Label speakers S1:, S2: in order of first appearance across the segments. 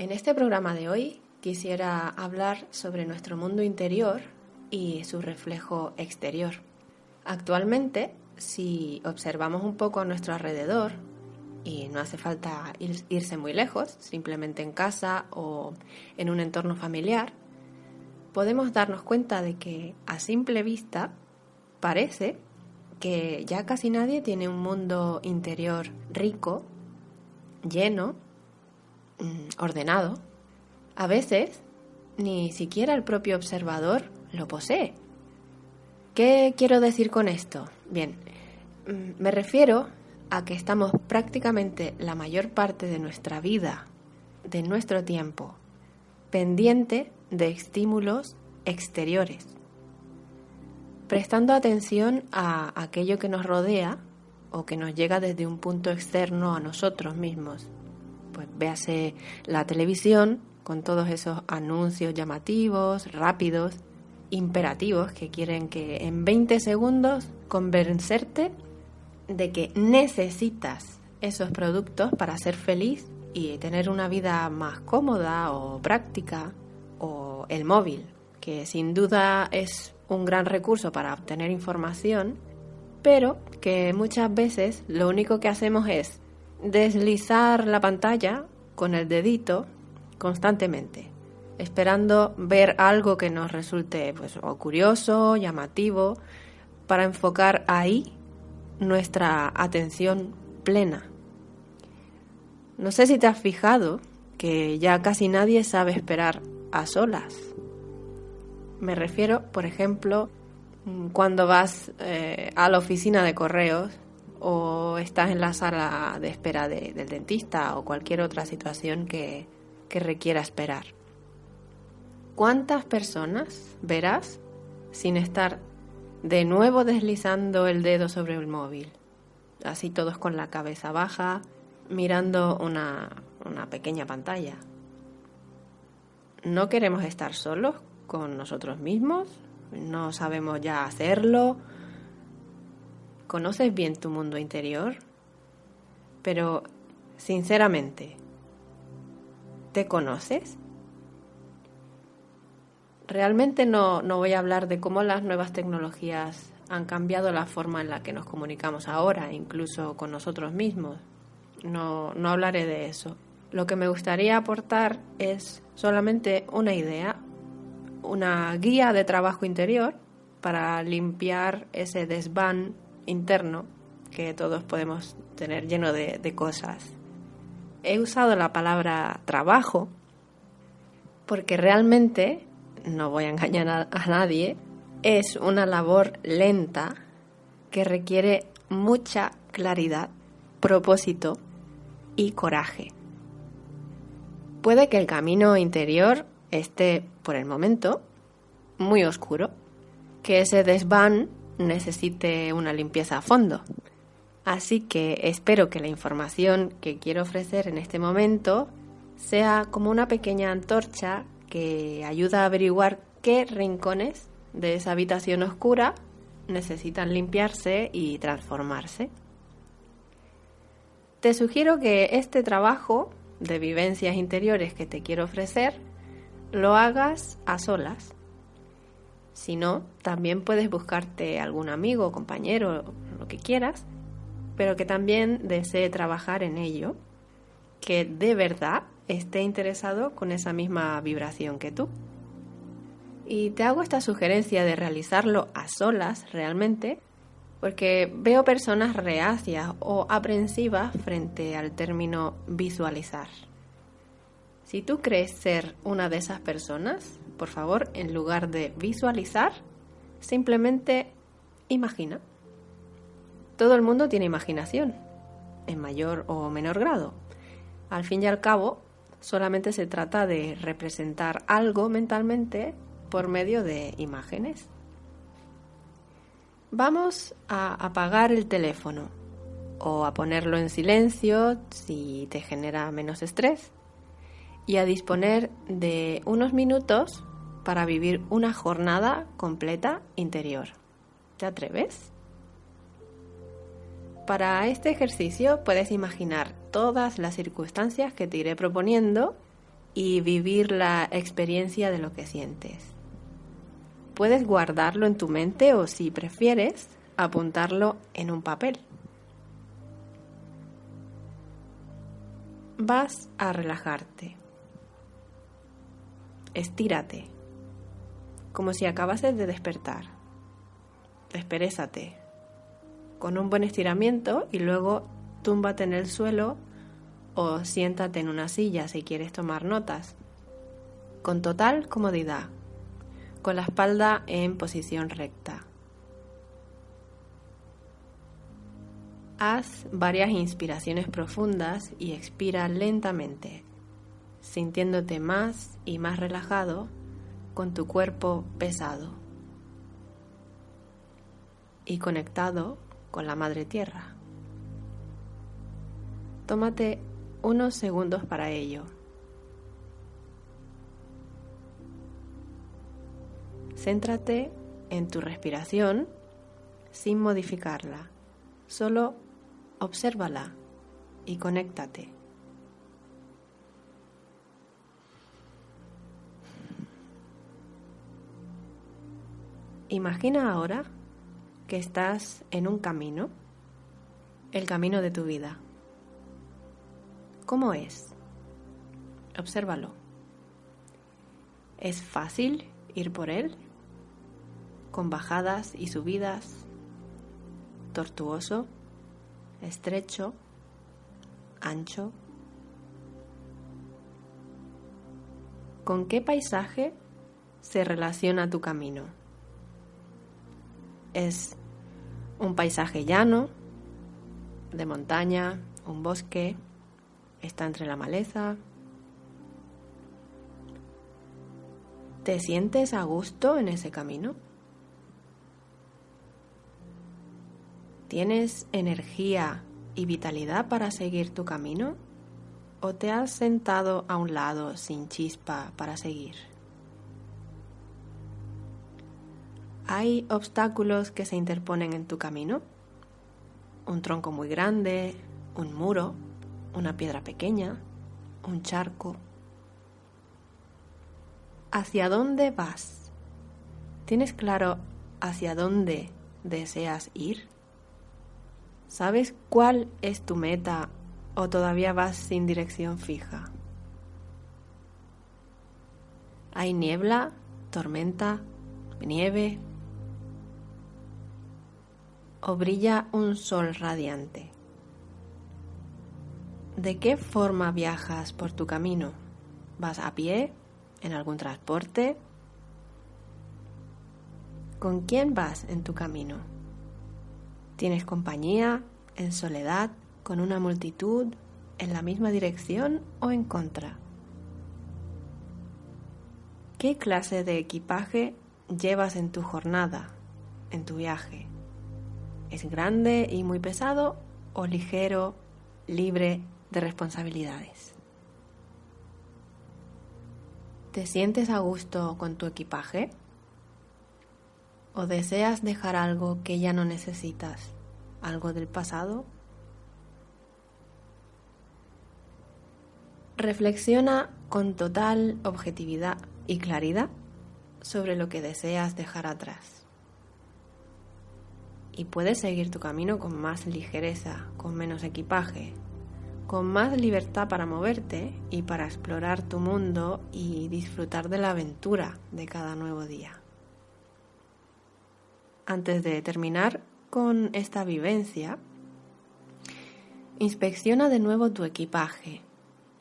S1: En este programa de hoy quisiera hablar sobre nuestro mundo interior y su reflejo exterior. Actualmente, si observamos un poco a nuestro alrededor, y no hace falta irse muy lejos, simplemente en casa o en un entorno familiar, podemos darnos cuenta de que a simple vista parece que ya casi nadie tiene un mundo interior rico, lleno, ordenado. A veces ni siquiera el propio observador lo posee. ¿Qué quiero decir con esto? Bien, mm, me refiero a que estamos prácticamente la mayor parte de nuestra vida, de nuestro tiempo, pendiente de estímulos exteriores, prestando atención a aquello que nos rodea o que nos llega desde un punto externo a nosotros mismos. Pues véase la televisión con todos esos anuncios llamativos, rápidos, imperativos que quieren que en 20 segundos convencerte de que necesitas esos productos para ser feliz y tener una vida más cómoda o práctica o el móvil, que sin duda es un gran recurso para obtener información, pero que muchas veces lo único que hacemos es deslizar la pantalla con el dedito constantemente, esperando ver algo que nos resulte pues, o curioso, llamativo, para enfocar ahí nuestra atención plena. No sé si te has fijado que ya casi nadie sabe esperar a solas. Me refiero, por ejemplo, cuando vas eh, a la oficina de correos o estás en la sala de espera del dentista o cualquier otra situación que, requiera esperar. ¿Cuántas personas verás sin estar de nuevo deslizando el dedo sobre el móvil? Así todos con la cabeza baja, mirando una, una pequeña pantalla. ¿No queremos estar solos con nosotros mismos? ¿No sabemos ya hacerlo? ¿Conoces bien tu mundo interior? Pero, sinceramente, ¿te conoces? Realmente no, no voy a hablar de cómo las nuevas tecnologías han cambiado la forma en la que nos comunicamos ahora, incluso con nosotros mismos. No, no hablaré de eso. Lo que me gustaría aportar es solamente una idea, una guía de trabajo interior para limpiar ese desván interno que todos podemos tener lleno de, cosas. He usado la palabra trabajo porque realmente, no voy a engañar a, a nadie, es una labor lenta que requiere mucha claridad, propósito y coraje. Puede que el camino interior esté, por el momento, muy oscuro, que ese desván necesite una limpieza a fondo. Así que espero que la información que quiero ofrecer en este momento sea como una pequeña antorcha que ayuda a averiguar qué rincones de esa habitación oscura necesitan limpiarse y transformarse. Te sugiero que este trabajo de vivencias interiores que te quiero ofrecer, lo hagas a solas. Si no, también puedes buscarte algún amigo, compañero, lo que quieras, pero que también desee trabajar en ello, que de verdad esté interesado con esa misma vibración que tú. Y te hago esta sugerencia de realizarlo a solas realmente, porque veo personas reacias o aprensivas frente al término visualizar. Si tú crees ser una de esas personas, por favor, en lugar de visualizar, simplemente imagina. Todo el mundo tiene imaginación, en mayor o menor grado. Al fin y al cabo, solamente se trata de representar algo mentalmente por medio de imágenes. Vamos a apagar el teléfono o a ponerlo en silencio si te genera menos estrés y a disponer de unos minutos para vivir una jornada completa interior. ¿Te atreves? Para este ejercicio puedes imaginar todas las circunstancias que te iré proponiendo y vivir la experiencia de lo que sientes. Puedes guardarlo en tu mente o si prefieres, apuntarlo en un papel. Vas a relajarte. Estírate, como si acabases de despertar. Desperésate con un buen estiramiento y luego túmbate en el suelo o siéntate en una silla si quieres tomar notas. Con total comodidad, con la espalda en posición recta. Haz varias inspiraciones profundas y expira lentamente, sintiéndote más y más relajado con tu cuerpo pesado y conectado con la Madre Tierra. Tómate unos segundos para ello. Céntrate en tu respiración sin modificarla, solo obsérvala y conéctate. Imagina ahora que estás en un camino, el camino de tu vida. ¿Cómo es? Obsérvalo. ¿Es fácil ir por él? ¿Con bajadas y subidas? ¿Tortuoso? ¿Estrecho? ¿Ancho? ¿Con qué paisaje se relaciona tu camino? ¿Es un paisaje llano, de montaña, un bosque, está entre la maleza. ¿Te sientes a gusto en ese camino? ¿Tienes energía y vitalidad para seguir tu camino? ¿O te has sentado a un lado sin chispa para seguir? ¿Hay obstáculos que se interponen en tu camino? ¿Un tronco muy grande? ¿Un muro? ¿Una piedra pequeña? ¿Un charco? ¿Hacia dónde vas? ¿Tienes claro hacia dónde deseas ir? ¿Sabes cuál es tu meta o todavía vas sin dirección fija? ¿Hay niebla, tormenta, nieve, o brilla un sol radiante? ¿De qué forma viajas por tu camino? ¿Vas a pie? ¿En algún transporte? ¿Con quién vas en tu camino? ¿Tienes compañía, en soledad, con una multitud, en la misma dirección o en contra? ¿Qué clase de equipaje llevas en tu jornada, en tu viaje? ¿Es grande y muy pesado o ligero, libre de responsabilidades? ¿Te sientes a gusto con tu equipaje? ¿O deseas dejar algo que ya no necesitas? ¿Algo del pasado? Reflexiona con total objetividad y claridad sobre lo que deseas dejar atrás y puedes seguir tu camino con más ligereza, con menos equipaje, con más libertad para moverte y para explorar tu mundo y disfrutar de la aventura de cada nuevo día. Antes de terminar con esta vivencia, inspecciona de nuevo tu equipaje,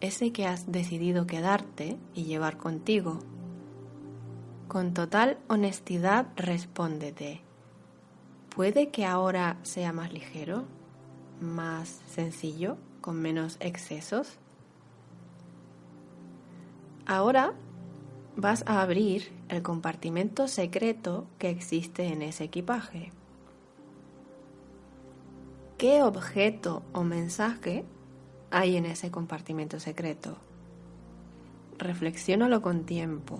S1: ese que has decidido quedarte y llevar contigo. Con total honestidad respóndete puede que ahora sea más ligero, más sencillo, con menos excesos. Ahora vas a abrir el compartimento secreto que existe en ese equipaje. ¿Qué objeto o mensaje hay en ese compartimento secreto? Reflexiónalo con tiempo,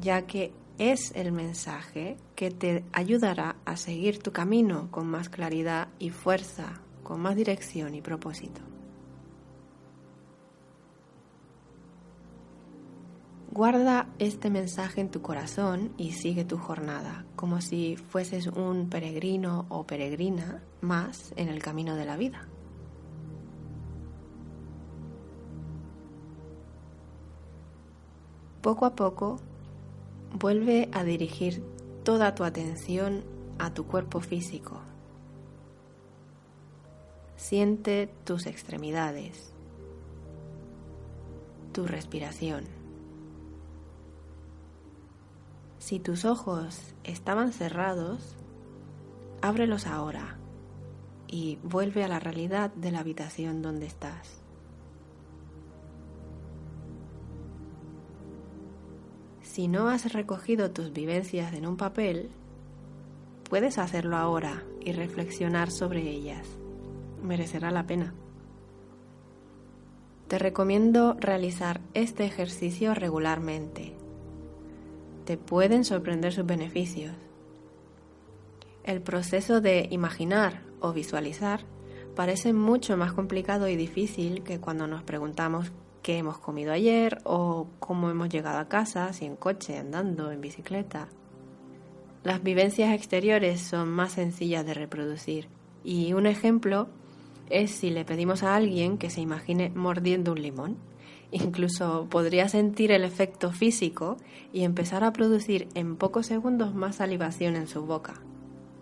S1: ya que es el mensaje que te ayudará a seguir tu camino con más claridad y fuerza, con más dirección y propósito. Guarda este mensaje en tu corazón y sigue tu jornada, como si fueses un peregrino o peregrina más en el camino de la vida. Poco a poco, vuelve a dirigir toda tu atención a tu cuerpo físico. Siente tus extremidades, tu respiración. Si tus ojos estaban cerrados, ábrelos ahora y vuelve a la realidad de la habitación donde estás. Si no has recogido tus vivencias en un papel, puedes hacerlo ahora y reflexionar sobre ellas. Merecerá la pena. Te recomiendo realizar este ejercicio regularmente te pueden sorprender sus beneficios. El proceso de imaginar o visualizar parece mucho más complicado y difícil que cuando nos preguntamos qué hemos comido ayer o cómo hemos llegado a casa, si en coche, andando, en bicicleta. Las vivencias exteriores son más sencillas de reproducir y un ejemplo es si le pedimos a alguien que se imagine mordiendo un limón. Incluso podría sentir el efecto físico y empezar a producir en pocos segundos más salivación en su boca.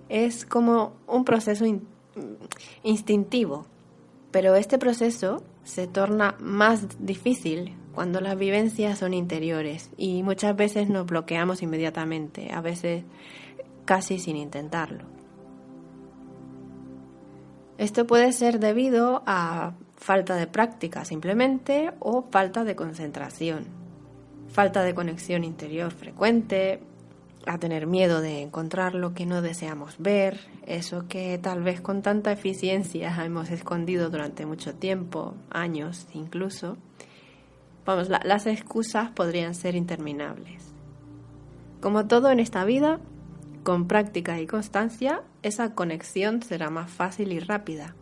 S1: Es como un proceso instintivo, pero este proceso se torna más difícil cuando las vivencias son interiores y muchas veces nos bloqueamos inmediatamente, a veces casi sin intentarlo. Esto puede ser debido a falta de práctica simplemente o falta de concentración, falta de conexión interior frecuente, a tener miedo de encontrar lo que no deseamos ver, eso que tal vez con tanta eficiencia hemos escondido durante mucho tiempo, años incluso. Vamos, las excusas podrían ser interminables. Como todo en esta vida, con práctica y constancia, esa conexión será más fácil y rápida.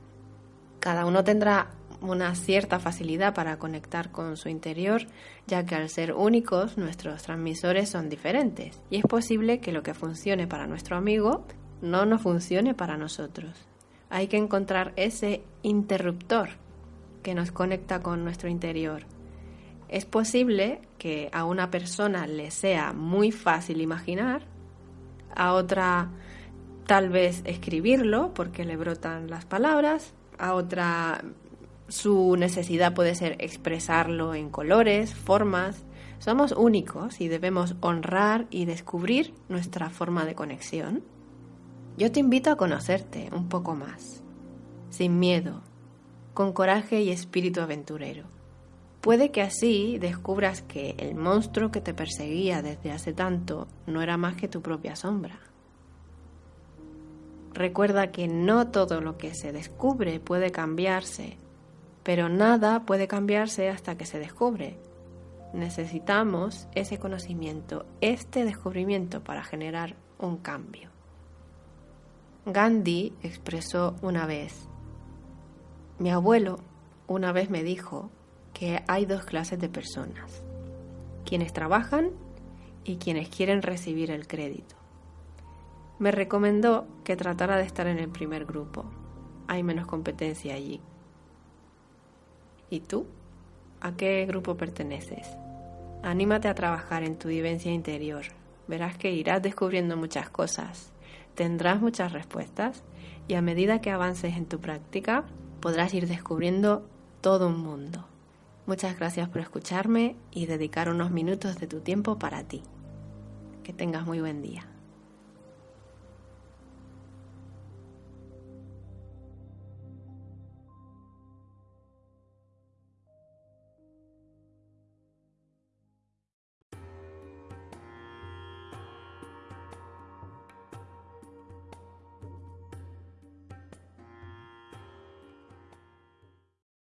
S1: Cada uno tendrá una cierta facilidad para conectar con su interior, ya que al ser únicos nuestros transmisores son diferentes y es posible que lo que funcione para nuestro amigo no nos funcione para nosotros. Hay que encontrar ese interruptor que nos conecta con nuestro interior. Es posible que a una persona le sea muy fácil imaginar, a otra tal vez escribirlo porque le brotan las palabras, a otra su necesidad puede ser expresarlo en colores, formas. Somos únicos y debemos honrar y descubrir nuestra forma de conexión. Yo te invito a conocerte un poco más, sin miedo, con coraje y espíritu aventurero. Puede que así descubras que el monstruo que te perseguía desde hace tanto no era más que tu propia sombra. Recuerda que no todo lo que se descubre puede cambiarse pero nada puede cambiarse hasta que se descubre. Necesitamos ese conocimiento, este descubrimiento para generar un cambio. Gandhi expresó una vez, mi abuelo una vez me dijo que hay dos clases de personas, quienes trabajan y quienes quieren recibir el crédito. Me recomendó que tratara de estar en el primer grupo. Hay menos competencia allí. ¿Y tú? ¿A qué grupo perteneces? Anímate a trabajar en tu vivencia interior. Verás que irás descubriendo muchas cosas, tendrás muchas respuestas y a medida que avances en tu práctica podrás ir descubriendo todo un mundo. Muchas gracias por escucharme y dedicar unos minutos de tu tiempo para ti. Que tengas muy buen día.